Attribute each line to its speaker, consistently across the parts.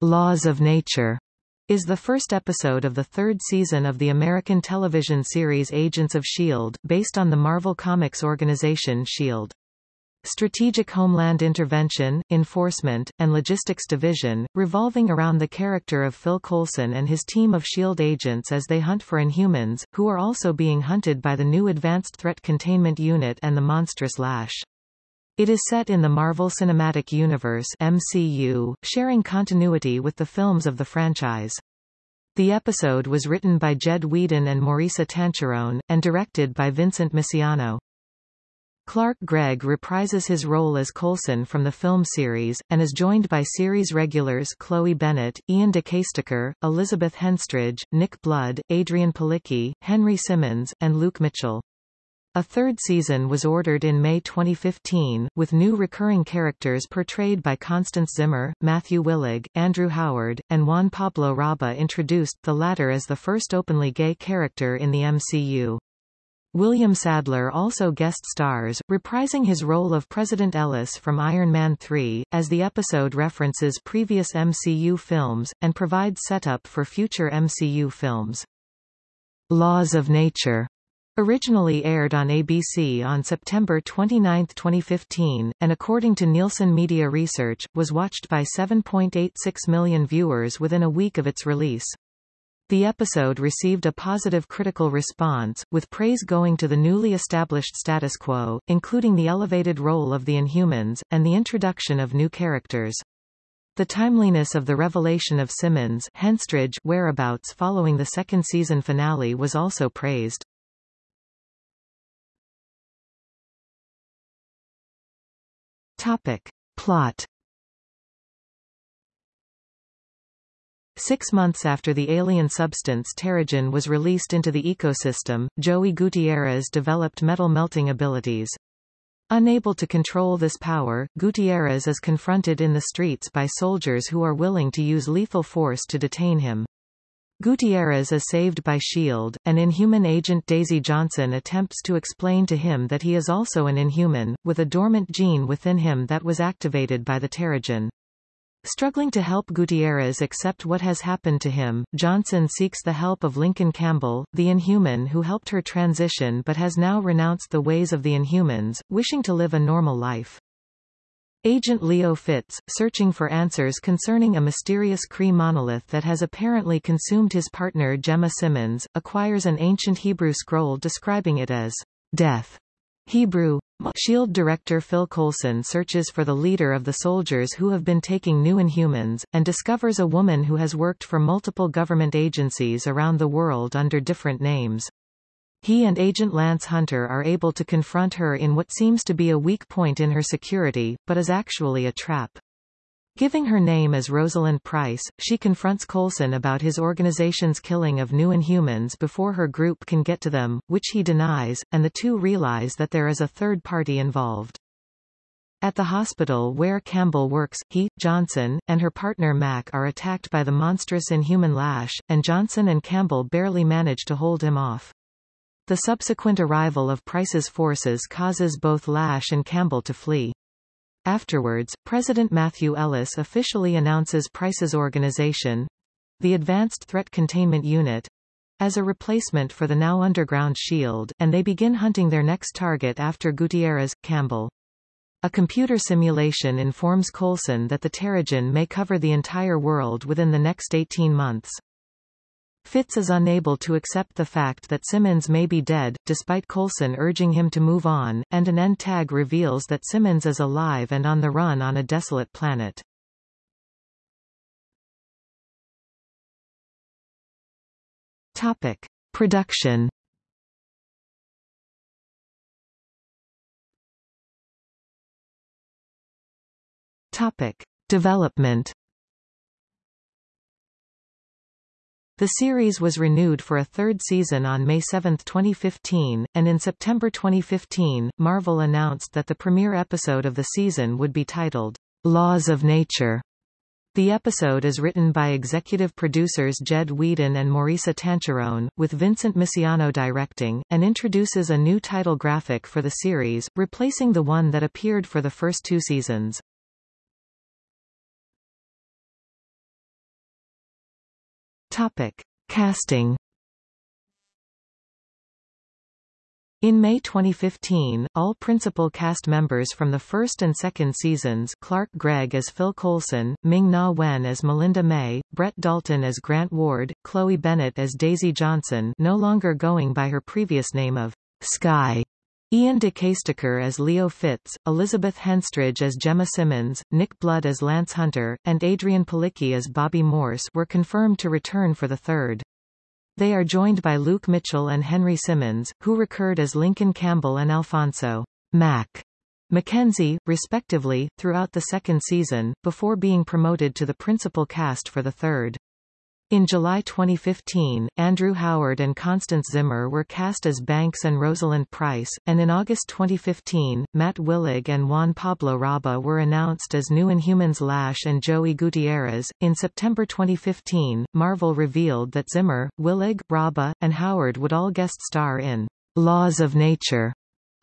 Speaker 1: Laws of Nature is the first episode of the third season of the American television series Agents of S.H.I.E.L.D., based on the Marvel Comics organization S.H.I.E.L.D. Strategic Homeland Intervention, Enforcement, and Logistics Division, revolving around the character of Phil Coulson and his team of S.H.I.E.L.D. agents as they hunt for Inhumans, who are also being hunted by the new Advanced Threat Containment Unit and the monstrous Lash. It is set in the Marvel Cinematic Universe MCU, sharing continuity with the films of the franchise. The episode was written by Jed Whedon and Maurissa Tancharoen, and directed by Vincent Misiano. Clark Gregg reprises his role as Coulson from the film series, and is joined by series regulars Chloe Bennet, Iain De Caestecker, Elizabeth Henstridge, Nick Blood, Adrianne Palicki, Henry Simmons, and Luke Mitchell. A third season was ordered in May 2015, with new recurring characters portrayed by Constance Zimmer, Matthew Willig, Andrew Howard, and Juan Pablo Raba introduced, the latter as the first openly gay character in the MCU. William Sadler also guest stars, reprising his role of President Ellis from Iron Man 3, as the episode references previous MCU films, and provides setup for future MCU films. Laws of Nature Originally aired on ABC on September 29, 2015, and according to Nielsen Media Research, was watched by 7.86 million viewers within a week of its release. The episode received a positive critical response, with praise going to the newly established status quo, including the elevated role of the Inhumans, and the introduction of new characters. The timeliness of the revelation of Simmons Henstridge whereabouts following the second season finale was also praised. Topic. Plot Six months after the alien substance Terrigen was released into the ecosystem, Joey Gutierrez developed metal melting abilities. Unable to control this power, Gutierrez is confronted in the streets by soldiers who are willing to use lethal force to detain him. Gutierrez is saved by S.H.I.E.L.D., and Inhuman agent Daisy Johnson attempts to explain to him that he is also an Inhuman, with a dormant gene within him that was activated by the Terrigen. Struggling to help Gutierrez accept what has happened to him, Johnson seeks the help of Lincoln Campbell, the Inhuman who helped her transition but has now renounced the ways of the Inhumans, wishing to live a normal life. Agent Leo Fitz, searching for answers concerning a mysterious Kree monolith that has apparently consumed his partner Gemma Simmons, acquires an ancient Hebrew scroll describing it as death. Hebrew. SHIELD director Phil Coulson searches for the leader of the soldiers who have been taking new Inhumans, and discovers a woman who has worked for multiple government agencies around the world under different names. He and Agent Lance Hunter are able to confront her in what seems to be a weak point in her security, but is actually a trap. Giving her name as Rosalind Price, she confronts Coulson about his organization's killing of new Inhumans before her group can get to them, which he denies, and the two realize that there is a third party involved. At the hospital where Campbell works, he, Johnson, and her partner Mac are attacked by the monstrous Inhuman Lash, and Johnson and Campbell barely manage to hold him off. The subsequent arrival of Price's forces causes both Lash and Campbell to flee. Afterwards, President Matthew Ellis officially announces Price's organization, the Advanced Threat Containment Unit, as a replacement for the now underground SHIELD, and they begin hunting their next target after Gutierrez, Campbell. A computer simulation informs Coulson that the Terrigen may cover the entire world within the next 18 months. Fitz is unable to accept the fact that Simmons may be dead, despite Coulson urging him to move on, and an end tag reveals that Simmons is alive and on the run on a desolate planet. Topic. Production Topic. Development The series was renewed for a third season on May 7, 2015, and in September 2015, Marvel announced that the premiere episode of the season would be titled, Laws of Nature. The episode is written by executive producers Jed Whedon and Maurissa Tancharoen, with Vincent Misiano directing, and introduces a new title graphic for the series, replacing the one that appeared for the first two seasons. Topic. Casting In May 2015, all principal cast members from the first and second seasons Clark Gregg as Phil Coulson, Ming-Na Wen as Melinda May, Brett Dalton as Grant Ward, Chloe Bennet as Daisy Johnson no longer going by her previous name of Skye, Iain De Caestecker as Leo Fitz, Elizabeth Henstridge as Gemma Simmons, Nick Blood as Lance Hunter, and Adrianne Palicki as Bobby Morse were confirmed to return for the third. They are joined by Luke Mitchell and Henry Simmons, who recurred as Lincoln Campbell and Alfonso Mac Mackenzie, respectively, throughout the second season, before being promoted to the principal cast for the third. In July 2015, Andrew Howard and Constance Zimmer were cast as Banks and Rosalind Price, and in August 2015, Matt Willig and Juan Pablo Raba were announced as new Inhumans Lash and Joey Gutierrez. In September 2015, Marvel revealed that Zimmer, Willig, Raba, and Howard would all guest star in Laws of Nature,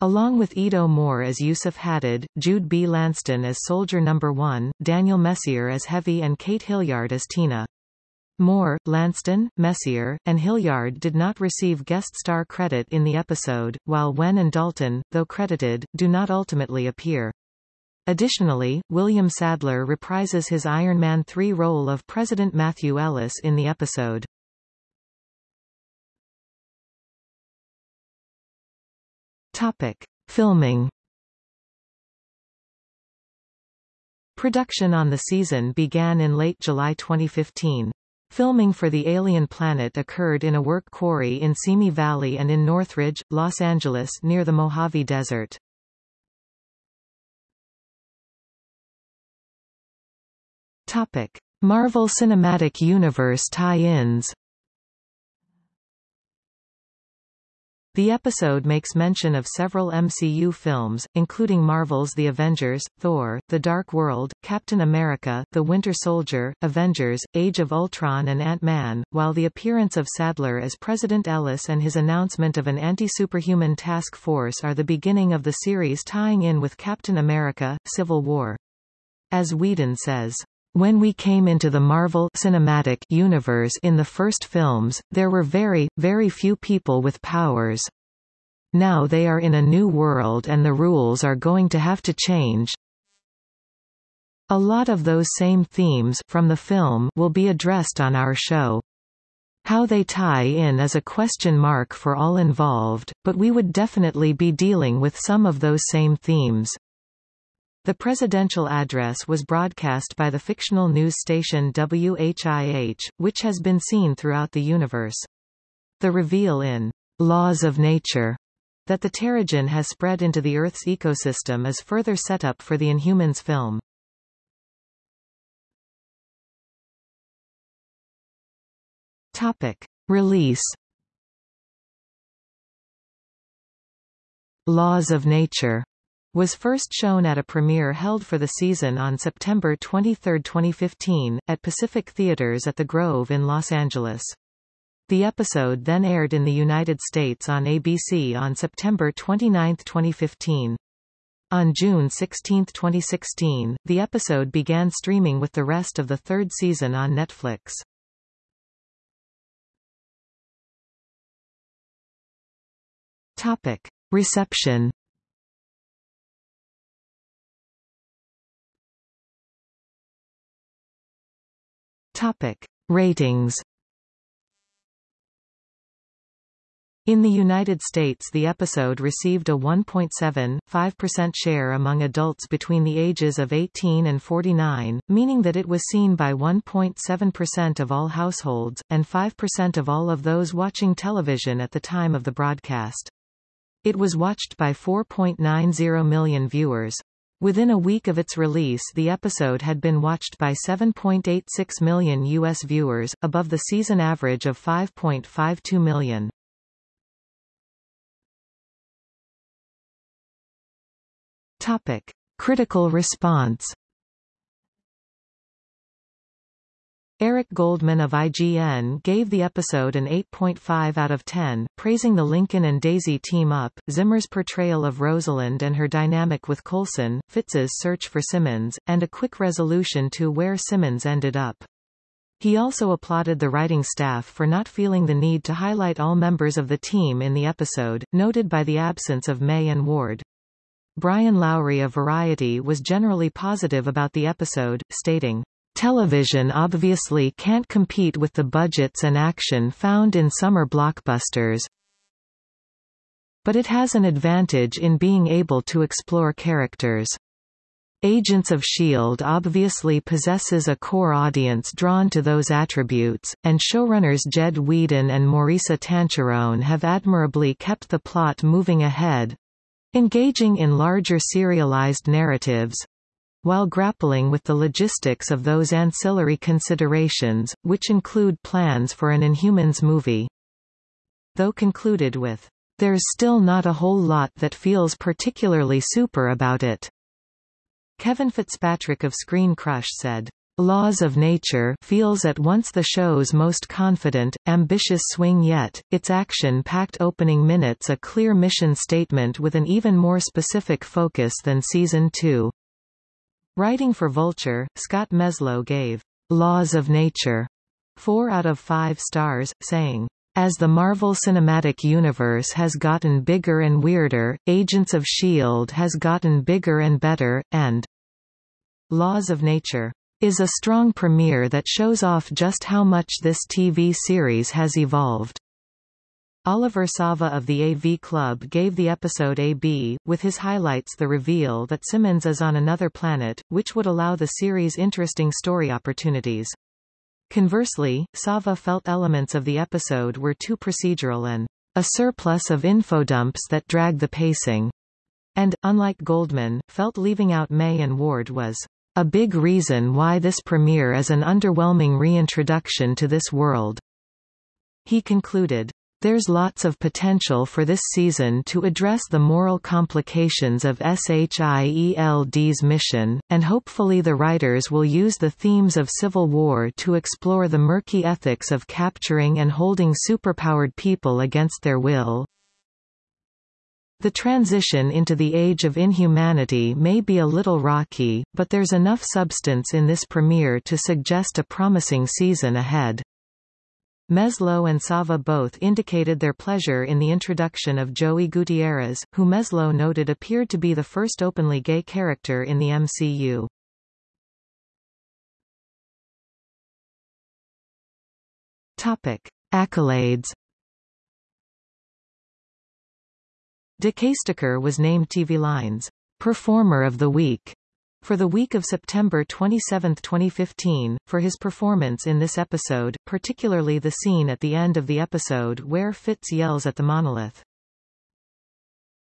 Speaker 1: along with Edo Moore as Yusuf Hadid, Jude B. Lanston as Soldier Number 1, Daniel Messier as Heavy and Kate Hilliard as Tina. Moore, Lanston, Messier, and Hilliard did not receive guest star credit in the episode, while Wen and Dalton, though credited, do not ultimately appear. Additionally, William Sadler reprises his Iron Man 3 role of President Matthew Ellis in the episode. Topic. Filming Production on the season began in late July 2015. Filming for the alien planet occurred in a work quarry in Simi Valley and in Northridge, Los Angeles near the Mojave Desert. Topic. Marvel Cinematic Universe tie-ins The episode makes mention of several MCU films, including Marvel's The Avengers, Thor, The Dark World, Captain America, The Winter Soldier, Avengers, Age of Ultron and Ant-Man, while the appearance of Sadler as President Ellis and his announcement of an anti-superhuman task force are the beginning of the series tying in with Captain America, Civil War. As Whedon says, when we came into the Marvel Cinematic Universe in the first films, there were very, very few people with powers. Now they are in a new world and the rules are going to have to change. A lot of those same themes from the film will be addressed on our show. How they tie in is a question mark for all involved, but we would definitely be dealing with some of those same themes. The presidential address was broadcast by the fictional news station WHIH, which has been seen throughout the universe. The reveal in Laws of Nature that the Terrigen has spread into the Earth's ecosystem is further set up for the Inhumans film. Topic. Release Laws of Nature was first shown at a premiere held for the season on September 23, 2015, at Pacific Theaters at the Grove in Los Angeles. The episode then aired in the United States on ABC on September 29, 2015. On June 16, 2016, the episode began streaming with the rest of the third season on Netflix. Topic. Reception Topic. Ratings In the United States the episode received a 1.7.5% share among adults between the ages of 18 and 49, meaning that it was seen by 1.7% of all households, and 5% of all of those watching television at the time of the broadcast. It was watched by 4.90 million viewers. Within a week of its release the episode had been watched by 7.86 million U.S. viewers, above the season average of 5.52 million. Topic. Critical response Eric Goldman of IGN gave the episode an 8.5 out of 10, praising the Lincoln and Daisy team-up, Zimmer's portrayal of Rosalind and her dynamic with Coulson, Fitz's search for Simmons, and a quick resolution to where Simmons ended up. He also applauded the writing staff for not feeling the need to highlight all members of the team in the episode, noted by the absence of May and Ward. Brian Lowry of Variety was generally positive about the episode, stating, Television obviously can't compete with the budgets and action found in summer blockbusters, but it has an advantage in being able to explore characters. Agents of S.H.I.E.L.D. obviously possesses a core audience drawn to those attributes, and showrunners Jed Whedon and Maurissa Tancharoen have admirably kept the plot moving ahead, engaging in larger serialized narratives, while grappling with the logistics of those ancillary considerations, which include plans for an Inhumans movie. Though concluded with, There's still not a whole lot that feels particularly super about it. Kevin Fitzpatrick of Screen Crush said, Laws of Nature feels at once the show's most confident, ambitious swing yet, its action-packed opening minutes a clear mission statement with an even more specific focus than Season 2. Writing for Vulture, Scott Meslow gave Laws of Nature 4 out of 5 stars, saying, as the Marvel Cinematic Universe has gotten bigger and weirder, Agents of S.H.I.E.L.D. has gotten bigger and better, and Laws of Nature is a strong premiere that shows off just how much this TV series has evolved. Oliver Sava of the AV Club gave the episode a B, with his highlights the reveal that Simmons is on another planet, which would allow the series interesting story opportunities. Conversely, Sava felt elements of the episode were too procedural and a surplus of infodumps that drag the pacing, and, unlike Goldman, felt leaving out May and Ward was a big reason why this premiere is an underwhelming reintroduction to this world. He concluded, there's lots of potential for this season to address the moral complications of SHIELD's mission, and hopefully the writers will use the themes of civil war to explore the murky ethics of capturing and holding superpowered people against their will. The transition into the age of inhumanity may be a little rocky, but there's enough substance in this premiere to suggest a promising season ahead. Meslow and Sava both indicated their pleasure in the introduction of Joey Gutierrez, who Meslow noted appeared to be the first openly gay character in the MCU. Topic. Accolades De Caestecker was named TV Line's Performer of the Week for the week of September 27, 2015, for his performance in this episode, particularly the scene at the end of the episode where Fitz yells at the monolith.